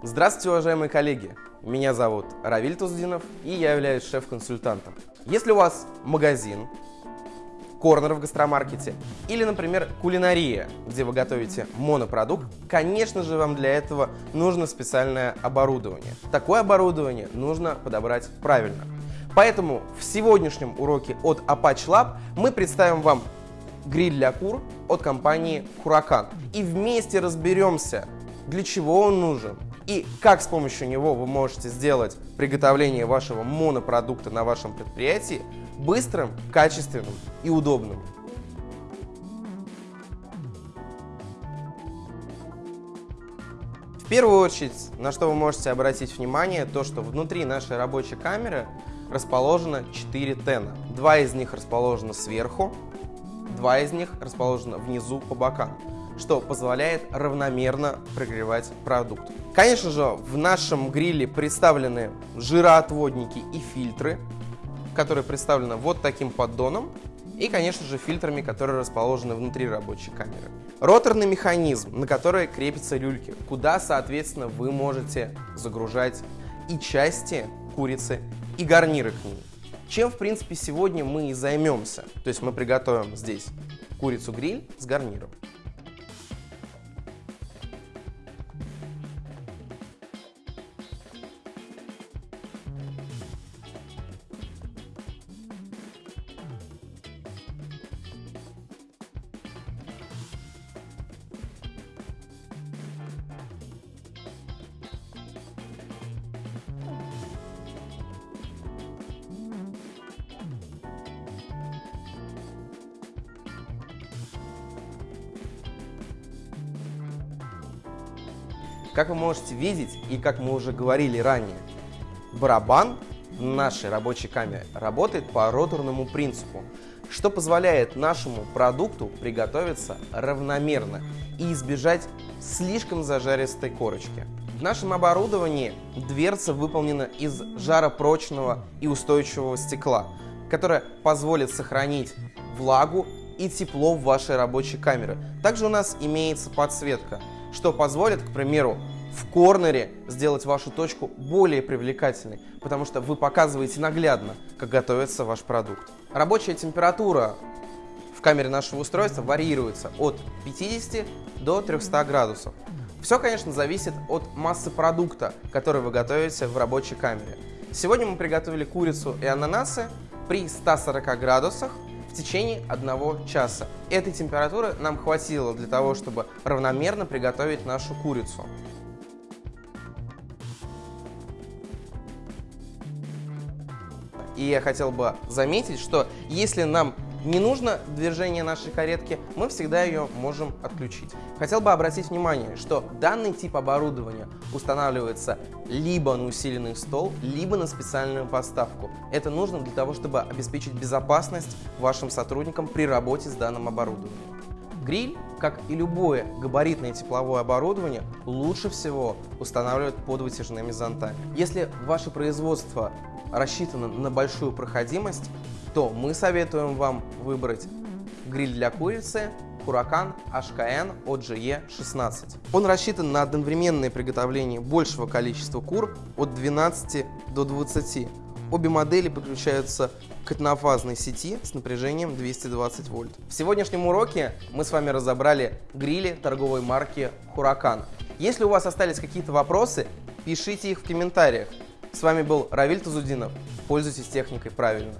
Здравствуйте, уважаемые коллеги! Меня зовут Равиль Туздинов, и я являюсь шеф-консультантом. Если у вас магазин, корнер в гастромаркете или, например, кулинария, где вы готовите монопродукт, конечно же, вам для этого нужно специальное оборудование. Такое оборудование нужно подобрать правильно. Поэтому в сегодняшнем уроке от Apache Lab мы представим вам гриль для кур от компании Huracan. И вместе разберемся, для чего он нужен и как с помощью него вы можете сделать приготовление вашего монопродукта на вашем предприятии быстрым, качественным и удобным. В первую очередь, на что вы можете обратить внимание, то что внутри нашей рабочей камеры расположено 4 тена. Два из них расположены сверху, два из них расположены внизу по бокам, что позволяет равномерно прогревать продукт. Конечно же, в нашем гриле представлены жироотводники и фильтры, которые представлены вот таким поддоном, и, конечно же, фильтрами, которые расположены внутри рабочей камеры. Роторный механизм, на который крепятся люльки, куда, соответственно, вы можете загружать и части курицы, и гарниры к ней. Чем, в принципе, сегодня мы и займемся. То есть мы приготовим здесь курицу-гриль с гарниром. Как вы можете видеть, и как мы уже говорили ранее, барабан в нашей рабочей камере работает по роторному принципу, что позволяет нашему продукту приготовиться равномерно и избежать слишком зажаристой корочки. В нашем оборудовании дверца выполнена из жаропрочного и устойчивого стекла, которое позволит сохранить влагу и тепло в вашей рабочей камере. Также у нас имеется подсветка – что позволит, к примеру, в корнере сделать вашу точку более привлекательной, потому что вы показываете наглядно, как готовится ваш продукт. Рабочая температура в камере нашего устройства варьируется от 50 до 300 градусов. Все, конечно, зависит от массы продукта, который вы готовите в рабочей камере. Сегодня мы приготовили курицу и ананасы при 140 градусах в течение одного часа. Этой температуры нам хватило для того, чтобы равномерно приготовить нашу курицу. И я хотел бы заметить, что если нам не нужно движение нашей каретки, мы всегда ее можем отключить. Хотел бы обратить внимание, что данный тип оборудования устанавливается либо на усиленный стол, либо на специальную поставку. Это нужно для того, чтобы обеспечить безопасность вашим сотрудникам при работе с данным оборудованием. Гриль, как и любое габаритное тепловое оборудование, лучше всего устанавливают под вытяжными зонтами. Если ваше производство рассчитано на большую проходимость, то мы советуем вам выбрать гриль для курицы Huracan HKN OGE16. Он рассчитан на одновременное приготовление большего количества кур от 12 до 20. Обе модели подключаются к однофазной сети с напряжением 220 вольт. В сегодняшнем уроке мы с вами разобрали грили торговой марки Huracan. Если у вас остались какие-то вопросы, пишите их в комментариях. С вами был Равиль Тазудинов. Пользуйтесь техникой правильно.